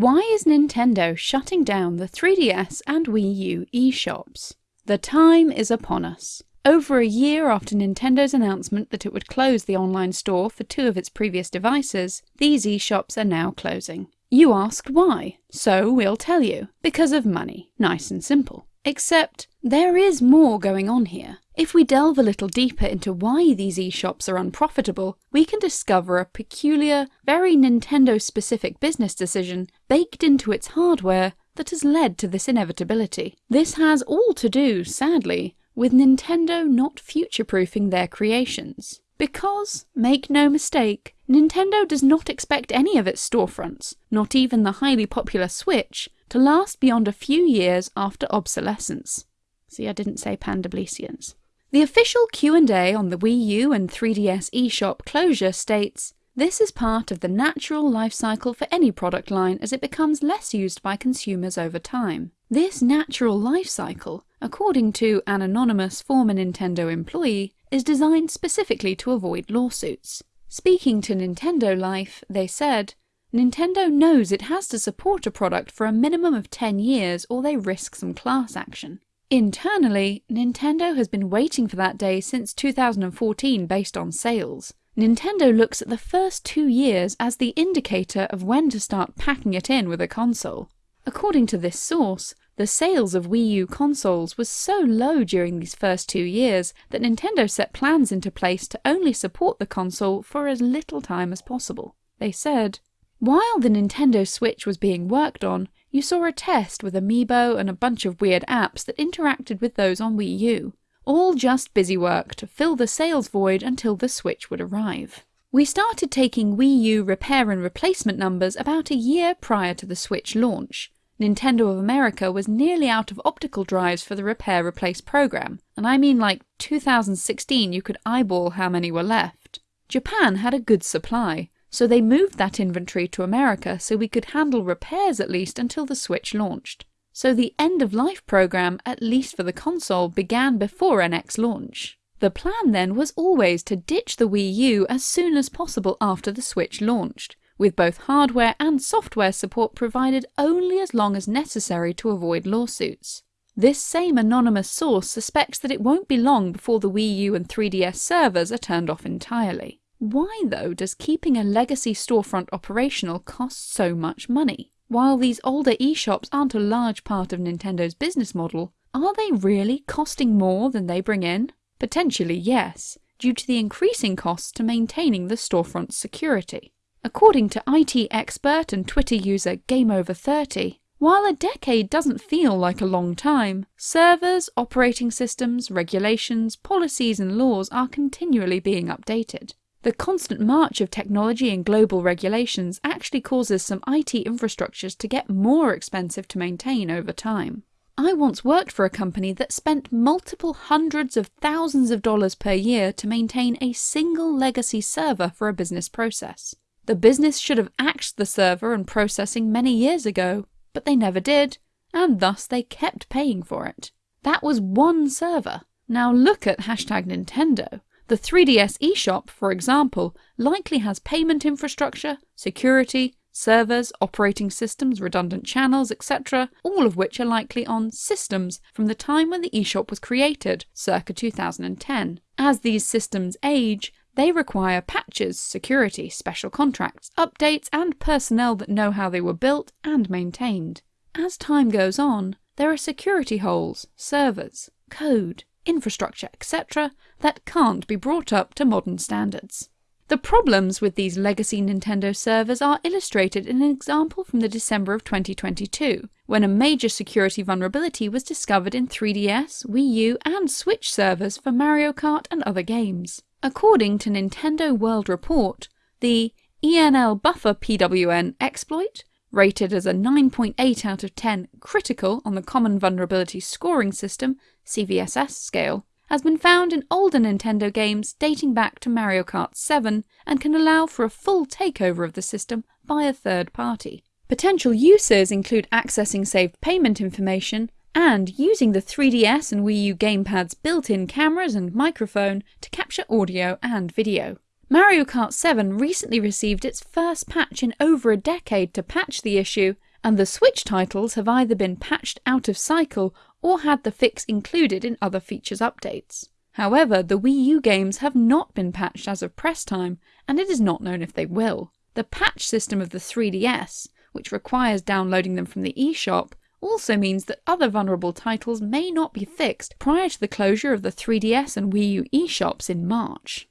Why is Nintendo shutting down the 3DS and Wii U eShops? The time is upon us. Over a year after Nintendo's announcement that it would close the online store for two of its previous devices, these eShops are now closing. You asked why, so we'll tell you. Because of money. Nice and simple. Except, there is more going on here. If we delve a little deeper into why these eShops are unprofitable, we can discover a peculiar, very Nintendo-specific business decision baked into its hardware that has led to this inevitability. This has all to do, sadly, with Nintendo not future-proofing their creations. Because, make no mistake, Nintendo does not expect any of its storefronts, not even the highly popular Switch, to last beyond a few years after obsolescence. See, I didn't say Pandablesians. The official Q&A on the Wii U and 3DS eShop closure states, this is part of the natural life cycle for any product line as it becomes less used by consumers over time. This natural life cycle, according to an anonymous former Nintendo employee, is designed specifically to avoid lawsuits. Speaking to Nintendo Life, they said, Nintendo knows it has to support a product for a minimum of 10 years or they risk some class action. Internally, Nintendo has been waiting for that day since 2014 based on sales. Nintendo looks at the first two years as the indicator of when to start packing it in with a console. According to this source, the sales of Wii U consoles was so low during these first two years that Nintendo set plans into place to only support the console for as little time as possible. They said, While the Nintendo Switch was being worked on, you saw a test with Amiibo and a bunch of weird apps that interacted with those on Wii U. All just busy work to fill the sales void until the Switch would arrive. We started taking Wii U repair and replacement numbers about a year prior to the Switch launch. Nintendo of America was nearly out of optical drives for the repair replace program, and I mean like 2016 you could eyeball how many were left. Japan had a good supply, so they moved that inventory to America so we could handle repairs at least until the Switch launched. So the end of life program, at least for the console, began before NX launch. The plan then was always to ditch the Wii U as soon as possible after the Switch launched, with both hardware and software support provided only as long as necessary to avoid lawsuits. This same anonymous source suspects that it won't be long before the Wii U and 3DS servers are turned off entirely. Why, though, does keeping a legacy storefront operational cost so much money? While these older eShops aren't a large part of Nintendo's business model, are they really costing more than they bring in? Potentially yes, due to the increasing costs to maintaining the storefront's security. According to IT expert and Twitter user GameOver30, while a decade doesn't feel like a long time, servers, operating systems, regulations, policies and laws are continually being updated. The constant march of technology and global regulations actually causes some IT infrastructures to get more expensive to maintain over time. I once worked for a company that spent multiple hundreds of thousands of dollars per year to maintain a single legacy server for a business process. The business should have axed the server and processing many years ago, but they never did, and thus they kept paying for it. That was one server. Now look at hashtag Nintendo. The 3DS eShop, for example, likely has payment infrastructure, security, servers, operating systems, redundant channels, etc., all of which are likely on systems from the time when the eShop was created, circa 2010. As these systems age, they require patches, security, special contracts, updates, and personnel that know how they were built and maintained. As time goes on, there are security holes, servers, code, infrastructure, etc., that can't be brought up to modern standards. The problems with these legacy Nintendo servers are illustrated in an example from the December of 2022, when a major security vulnerability was discovered in 3DS, Wii U, and Switch servers for Mario Kart and other games. According to Nintendo World Report, the ENL Buffer PWN exploit, rated as a 9.8 out of 10 critical on the Common Vulnerability Scoring System CVSS scale, has been found in older Nintendo games dating back to Mario Kart 7 and can allow for a full takeover of the system by a third party. Potential uses include accessing saved payment information and using the 3DS and Wii U gamepad's built-in cameras and microphone to capture audio and video. Mario Kart 7 recently received its first patch in over a decade to patch the issue, and the Switch titles have either been patched out of cycle or had the fix included in other features updates. However, the Wii U games have not been patched as of press time, and it is not known if they will. The patch system of the 3DS, which requires downloading them from the eShop, also means that other vulnerable titles may not be fixed prior to the closure of the 3DS and Wii U eShops in March.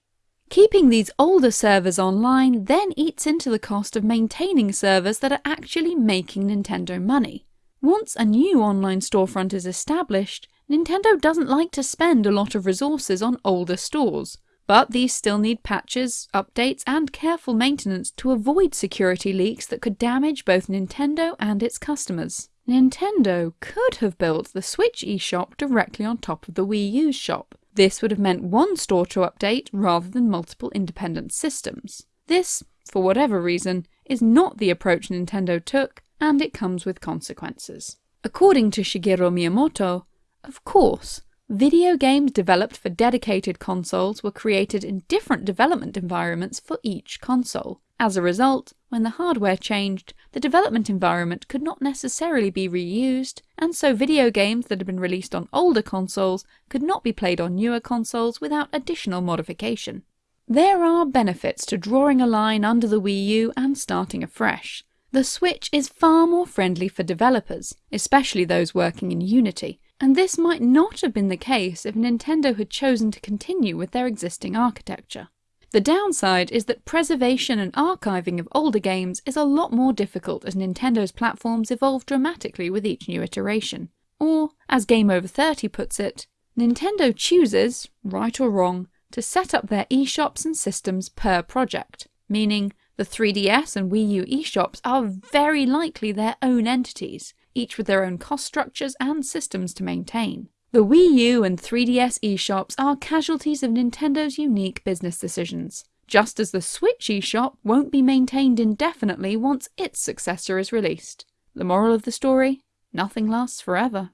Keeping these older servers online then eats into the cost of maintaining servers that are actually making Nintendo money. Once a new online storefront is established, Nintendo doesn't like to spend a lot of resources on older stores, but these still need patches, updates, and careful maintenance to avoid security leaks that could damage both Nintendo and its customers. Nintendo could have built the Switch eShop directly on top of the Wii U shop. This would have meant one store to update rather than multiple independent systems. This, for whatever reason, is not the approach Nintendo took, and it comes with consequences. According to Shigeru Miyamoto, of course, video games developed for dedicated consoles were created in different development environments for each console. As a result, when the hardware changed, the development environment could not necessarily be reused, and so video games that had been released on older consoles could not be played on newer consoles without additional modification. There are benefits to drawing a line under the Wii U and starting afresh. The Switch is far more friendly for developers, especially those working in Unity, and this might not have been the case if Nintendo had chosen to continue with their existing architecture. The downside is that preservation and archiving of older games is a lot more difficult as Nintendo's platforms evolve dramatically with each new iteration. Or, as Game Over 30 puts it, Nintendo chooses, right or wrong, to set up their eShops and systems per project, meaning the 3DS and Wii U eShops are very likely their own entities, each with their own cost structures and systems to maintain. The Wii U and 3DS eShops are casualties of Nintendo's unique business decisions, just as the Switch eShop won't be maintained indefinitely once its successor is released. The moral of the story? Nothing lasts forever.